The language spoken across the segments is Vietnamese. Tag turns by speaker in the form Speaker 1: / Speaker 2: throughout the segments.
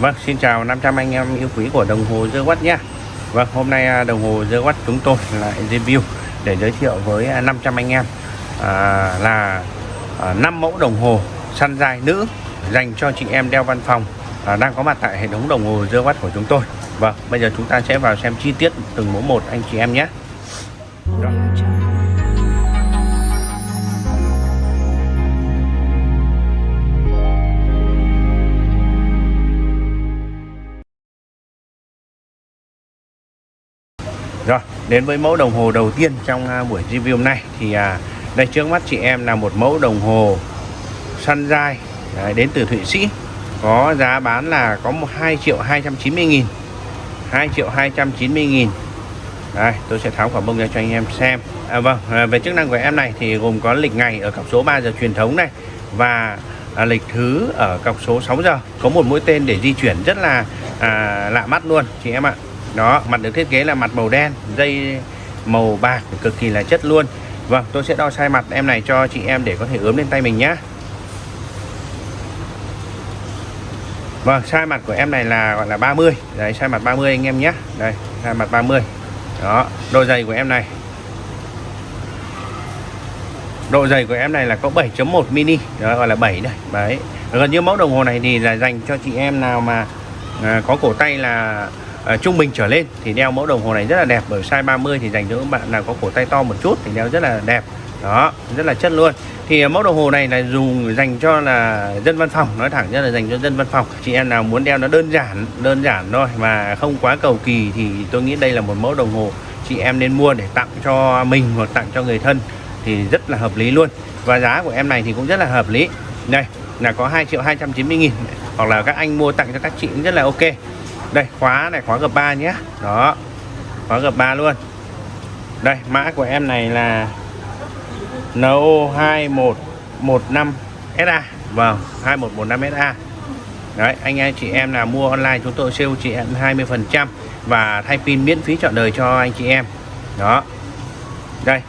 Speaker 1: Vâng, xin chào 500 anh em yêu quý của đồng hồ dơ Watt nhé. Vâng, hôm nay à, đồng hồ dơ Watt chúng tôi lại review để giới thiệu với à, 500 anh em à, là à, 5 mẫu đồng hồ săn dài nữ dành cho chị em đeo văn phòng à, đang có mặt tại hệ thống đồng hồ dơ Watt của chúng tôi. Vâng, bây giờ chúng ta sẽ vào xem chi tiết từng mẫu một anh chị em nhé. Rồi. Rồi, đến với mẫu đồng hồ đầu tiên trong uh, buổi review hôm nay. Thì à, đây trước mắt chị em là một mẫu đồng hồ Sunrise đấy, đến từ Thụy Sĩ. Có giá bán là có một 2 triệu 290 nghìn 2 triệu 290 nghìn. Đây tôi sẽ tháo quả bông ra cho anh em xem. À, vâng à, về chức năng của em này thì gồm có lịch ngày ở cọc số 3 giờ truyền thống này và à, lịch thứ ở cọc số 6 giờ. Có một mũi tên để di chuyển rất là à, lạ mắt luôn chị em ạ đó mặt được thiết kế là mặt màu đen dây màu bạc cực kỳ là chất luôn. Vâng tôi sẽ đo size mặt em này cho chị em để có thể ướm lên tay mình nhé Vâng size mặt của em này là gọi là 30 đấy size mặt 30 anh em nhé. Đây size mặt 30 đó độ dày của em này. Độ dày của em này là có 7.1 mini. Đó gọi là 7 đây đấy gần như mẫu đồng hồ này thì là dành cho chị em nào mà à, có cổ tay là à, trung bình trở lên thì đeo mẫu đồng hồ này rất là đẹp bởi size 30 thì dành cho các bạn nào có cổ tay to một chút thì đeo rất là đẹp. Đó rất là chất luôn. Thì à, mẫu đồng hồ này là dùng dành cho là dân văn phòng nói thẳng ra là dành cho dân văn phòng. Chị em nào muốn đeo nó đơn giản đơn giản thôi mà không quá cầu kỳ thì tôi nghĩ đây là một mẫu đồng hồ chị em nên mua để tặng cho mình hoặc tặng cho người thân thì rất là hợp lý luôn. Và giá của em này thì cũng rất là hợp lý. Đây là có 2 triệu 290 nghìn. Hoặc là các anh mua tặng cho các chị cũng rất là ok đây, khóa này, khóa gập 3 nhé. Đó, khóa gập 3 luôn. Đây, mã của em này là NO2115SA vâng 2115SA đấy, anh em, chị em là mua online chúng tôi siêu chị em 20 phần trăm và thay pin miễn phí chọn đời cho anh chị em. Đó. Đây,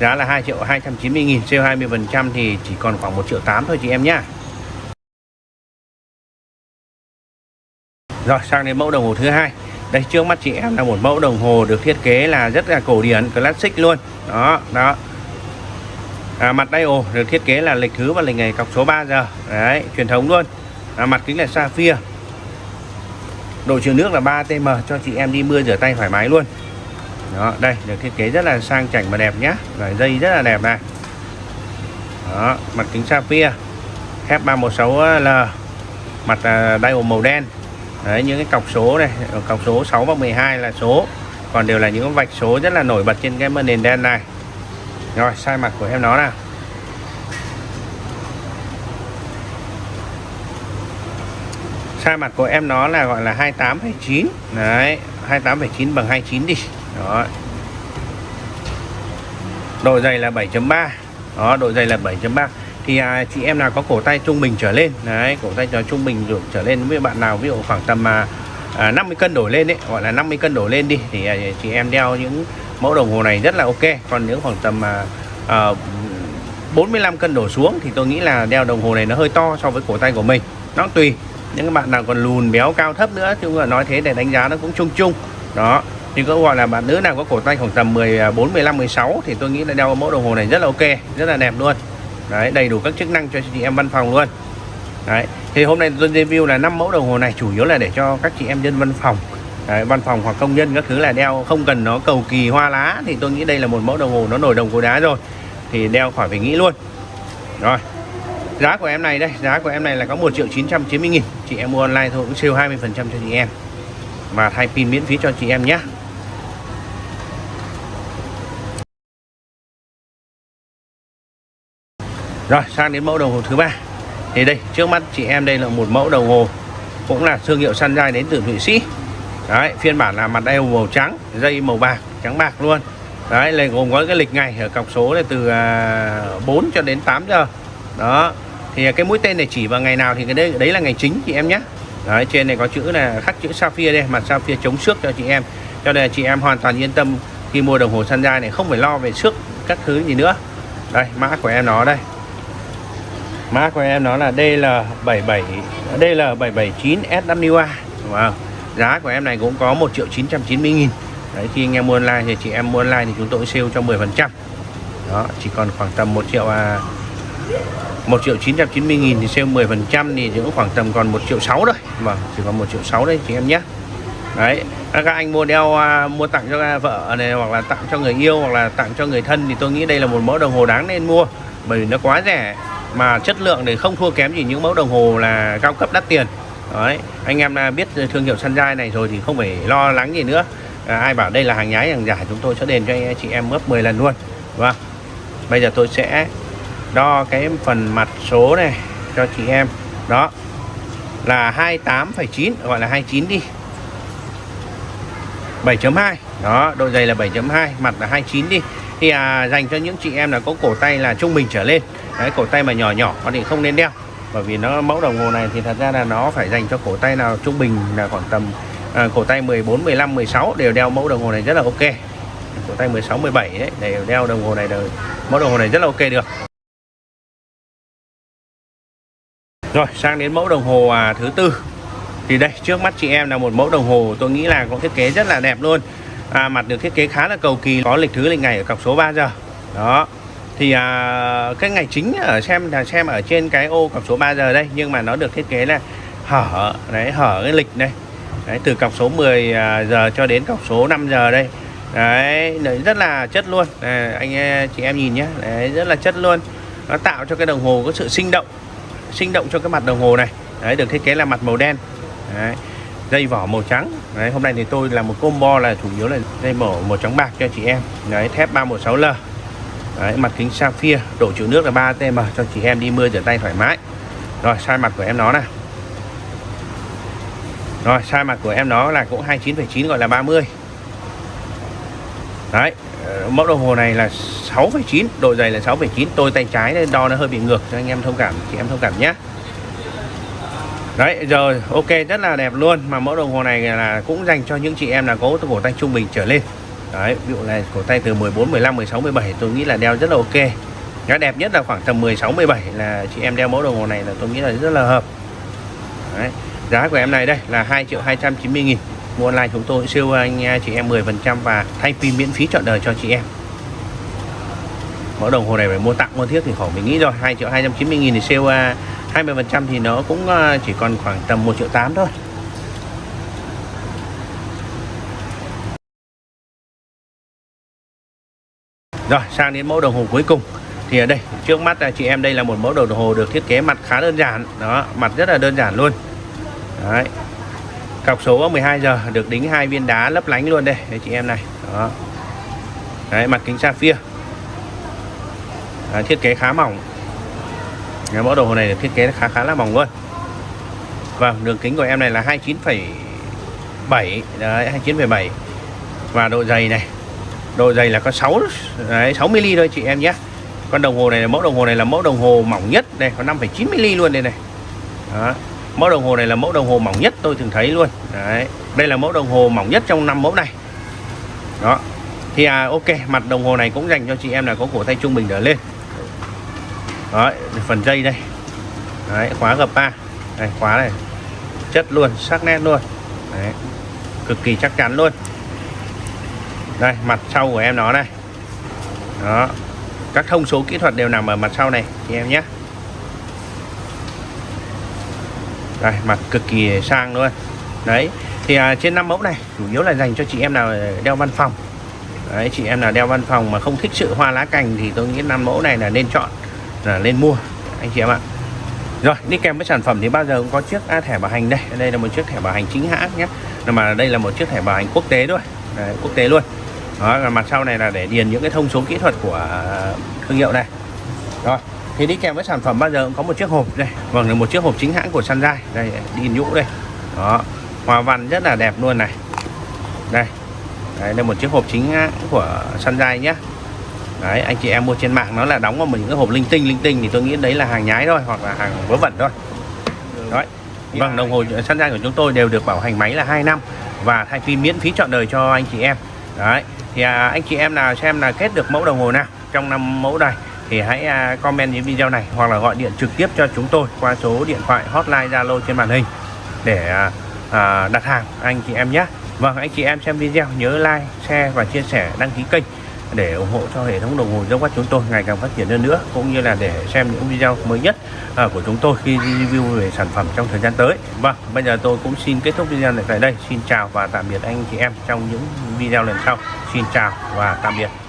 Speaker 1: giá là 2 triệu 290 nghìn, siêu 20 phần trăm thì chỉ còn khoảng 1 triệu 8 thôi chị em nhá. Rồi sang đến mẫu đồng hồ thứ hai. Đây trước mắt chị em là một mẫu đồng hồ được thiết kế là rất là cổ điển classic luôn. Đó đó. À, mặt dial được thiết kế là lịch thứ và lịch ngày cọc số 3 giờ. Đấy truyền thống luôn. À, mặt kính là sapphire. Độ chịu nước là 3 tm cho chị em đi mưa rửa tay thoải mái luôn. Đó đây được thiết kế rất là sang chảnh và đẹp nhá. Rồi dây rất là đẹp này. Đó mặt kính sapphire. F 316 l. Mặt đai dial màu đen. Đấy, những cái cọc số này cọc số 6 và 12 là số. Còn đều là những vạch số rất là nổi bật trên cái nền đen này. Rồi sai mặt của em nó nào. Sai mặt của em nó là gọi là 28,9 đấy 28,9 bằng 29 đi. Đó. Độ dày là 7.3 đó độ dày là 7.3 thì à, chị em nào có cổ tay trung bình trở lên đấy cổ tay trung bình trở lên với bạn nào ví dụ khoảng tầm à, à, 50 cân đổ lên đấy gọi là 50 cân đổ lên đi thì à, chị em đeo những mẫu đồng hồ này rất là ok. Còn nếu khoảng tầm à, à, 45 cân đổ xuống thì tôi nghĩ là đeo đồng hồ này nó hơi to so với cổ tay của mình. Nó tùy. Những bạn nào còn lùn béo cao thấp nữa chứ mà nói thế để đánh giá nó cũng chung chung. Đó. Thì có gọi là bạn nữ nào có cổ tay khoảng tầm 14 15 16 thì tôi nghĩ là đeo mẫu đồng hồ này rất là ok rất là đẹp luôn đấy đầy đủ các chức năng cho chị em văn phòng luôn. Đấy thì hôm nay tôi review là năm mẫu đồng hồ này chủ yếu là để cho các chị em dân văn phòng. Đấy, văn phòng hoặc công nhân các thứ là đeo không cần nó cầu kỳ hoa lá thì tôi nghĩ đây là một mẫu đồng hồ nó nổi đồng cối đá rồi. Thì đeo khỏi phải nghĩ luôn. Rồi giá của em này đây giá của em này là có 1 triệu 990 nghìn. Chị em mua online thôi cũng siêu 20 phần trăm cho chị em. Và thay pin miễn phí cho chị em nhé. Rồi sang đến mẫu đồng hồ thứ ba. Thì đây trước mắt chị em đây là một mẫu đồng hồ Cũng là thương hiệu Sunrise đến từ Thụy Sĩ. Đấy phiên bản là mặt eo màu trắng Dây màu bạc trắng bạc luôn. Đấy là gồm có cái lịch ngày ở cọc số là từ à, 4 cho đến 8 giờ. Đó Thì cái mũi tên này chỉ vào ngày nào thì cái đấy, đấy là ngày chính chị em nhé. Đấy trên này có chữ là khắc chữ Sapphire đây Mặt Sapphire chống xước cho chị em. Cho nên là chị em hoàn toàn yên tâm khi mua đồng hồ Sunrise này không phải lo về xước các thứ gì nữa. Đây mã của em nó đây. Mã của em nó là DL77 DL779 SWA wow. Giá của em này cũng có 1 triệu 990 nghìn. Đấy khi anh em mua online thì chị em mua online thì chúng tôi sale cho 10 phần trăm. Đó chỉ còn khoảng tầm 1 triệu à, 1 triệu 990 nghìn thì sale 10 phần trăm thì cũng khoảng tầm còn 1 triệu 6 thôi. Vâng chỉ còn 1 triệu 6 đây chị em nhé. Đấy các anh mua đeo à, mua tặng cho vợ này hoặc là tặng cho người yêu hoặc là tặng cho người thân thì tôi nghĩ đây là một mẫu đồng hồ đáng nên mua bởi vì nó quá rẻ mà chất lượng thì không thua kém gì những mẫu đồng hồ là cao cấp đắt tiền. Đấy anh em à, biết thương hiệu Sunrise này rồi thì không phải lo lắng gì nữa. À, ai bảo đây là hàng nhái hàng giả chúng tôi sẽ đền cho anh chị em gấp 10 lần luôn và bây giờ tôi sẽ đo cái phần mặt số này cho chị em. Đó là 28,9 gọi là 29 đi. 7.2 đó độ dày là 7.2 mặt là 29 đi. Thì à, dành cho những chị em là có cổ tay là trung bình trở lên cái cổ tay mà nhỏ nhỏ thì không nên đeo. Bởi vì nó mẫu đồng hồ này thì thật ra là nó phải dành cho cổ tay nào trung bình là khoảng tầm à, cổ tay 14 15 16 đều đeo mẫu đồng hồ này rất là ok. Cổ tay 16 17 ấy, đều đeo đồng hồ này đều, mẫu đồng hồ này rất là ok được. Rồi sang đến mẫu đồng hồ à, thứ tư. Thì đây trước mắt chị em là một mẫu đồng hồ tôi nghĩ là có thiết kế rất là đẹp luôn. À, mặt được thiết kế khá là cầu kỳ có lịch thứ lịch ngày ở cọc số 3 giờ. Đó thì à, cái ngày chính ở xem là xem ở trên cái ô cọc số 3 giờ đây nhưng mà nó được thiết kế là hở đấy hở cái lịch này. Đấy, từ cọc số 10 à, giờ cho đến cọc số 5 giờ đây. Đấy rất là chất luôn. À, anh chị em nhìn nhé đấy, rất là chất luôn. Nó tạo cho cái đồng hồ có sự sinh động sinh động cho cái mặt đồng hồ này. Đấy được thiết kế là mặt màu đen. Đấy, dây vỏ màu trắng. Đấy, hôm nay thì tôi là một combo là chủ yếu là dây mổ màu trắng bạc cho chị em. Đấy thép 316L đấy, mặt kính sapphire độ chịu nước là 3 tm cho chị em đi mưa rửa tay thoải mái. Rồi sai mặt của em nó này. Rồi sai mặt của em nó là cũng 29,9 gọi là 30 đấy ờ, mẫu đồng hồ này là 6,9 độ dày là 6,9 tôi tay trái nên đo nó hơi bị ngược cho anh em thông cảm chị em thông cảm nhé. Đấy rồi ok rất là đẹp luôn Mà mẫu đồng hồ này là cũng dành cho những chị em là có cổ tay trung bình trở lên. Đấy ví dụ này cổ tay từ 14, 15, 16, 17 tôi nghĩ là đeo rất là ok. Cái đẹp nhất là khoảng tầm 16, 17 là chị em đeo mẫu đồng hồ này là tôi nghĩ là rất là hợp. Đấy Giá của em này đây là 2 triệu 290 nghìn. Mua online chúng tôi siêu anh à, chị em 10% và thay pin miễn phí chọn đời cho chị em. Mẫu đồng hồ này phải mua tặng mua thiết thì khỏi mình nghĩ rồi 2 triệu 290 nghìn thì siêu à, 20% thì nó cũng à, chỉ còn khoảng tầm 1 triệu 8 thôi. Rồi sang đến mẫu đồng hồ cuối cùng. Thì ở đây trước mắt là chị em đây là một mẫu đồng hồ được thiết kế mặt khá đơn giản. Đó mặt rất là đơn giản luôn. Đấy. Cọc số 12 giờ được đính hai viên đá lấp lánh luôn đây Đấy chị em này. Đó. Đấy mặt kính sapphire Đấy, Thiết kế khá mỏng. Cái mẫu đồng hồ này được thiết kế khá khá là mỏng luôn. Vâng đường kính của em này là 29,7 đấy 29,7 và độ dày này độ dày là có 6 đấy 6 mm thôi chị em nhé. Con đồng hồ này là mẫu đồng hồ này là mẫu đồng hồ mỏng nhất. Đây có 5,9 mm luôn đây này. Đó. mẫu đồng hồ này là mẫu đồng hồ mỏng nhất tôi thường thấy luôn. Đấy đây là mẫu đồng hồ mỏng nhất trong năm mẫu này. Đó thì à, ok mặt đồng hồ này cũng dành cho chị em là có cổ tay trung bình trở lên. Đó, phần dây đây. Đấy, khóa gập 3 này khóa này. Chất luôn sắc nét luôn. Đấy, cực kỳ chắc chắn luôn đây mặt sau của em nó này. Đó. Các thông số kỹ thuật đều nằm ở mặt sau này chị em nhé. Đây mặt cực kỳ sang luôn. Đấy thì à, trên năm mẫu này chủ yếu là dành cho chị em nào đeo văn phòng. Đấy chị em nào đeo văn phòng mà không thích sự hoa lá cành thì tôi nghĩ năm mẫu này là nên chọn là nên mua anh chị em ạ. Rồi đi kèm với sản phẩm thì bao giờ cũng có chiếc à, thẻ bảo hành đây. Đây là một chiếc thẻ bảo hành chính hãng nhé. Mà đây là một chiếc thẻ bảo hành quốc tế thôi. Đấy, quốc tế luôn đó, là mặt sau này là để điền những cái thông số kỹ thuật của à, thương hiệu này. Rồi, thì đi kèm với sản phẩm bao giờ cũng có một chiếc hộp đây. Vâng là một chiếc hộp chính hãng của Sunrise. Đây, đi nhũ đây. Đó, hoa văn rất là đẹp luôn này. Đây đây là một chiếc hộp chính hãng của Sunrise nhé đấy, anh chị em mua trên mạng nó là đóng vào một những cái hộp linh tinh linh tinh thì tôi nghĩ đấy là hàng nhái thôi, hoặc là hàng vớ vẩn thôi. Đấy. Vâng đồng hồ săn ra của chúng tôi đều được bảo hành máy là 2 năm và thay pin miễn phí trọn đời cho anh chị em đấy thì à, anh chị em nào xem là kết được mẫu đồng hồ nào trong năm mẫu này thì hãy à, comment những video này hoặc là gọi điện trực tiếp cho chúng tôi qua số điện thoại hotline Zalo trên màn hình để à, à, đặt hàng anh chị em nhé. Vâng anh chị em xem video nhớ like share và chia sẻ đăng ký kênh để ủng hộ cho hệ thống đồng hồ dấu quát chúng tôi ngày càng phát triển hơn nữa, cũng như là để xem những video mới nhất à, của chúng tôi khi review về sản phẩm trong thời gian tới. Vâng bây giờ tôi cũng xin kết thúc video này tại đây. Xin chào và tạm biệt anh chị em trong những video lần sau. Xin chào và tạm biệt.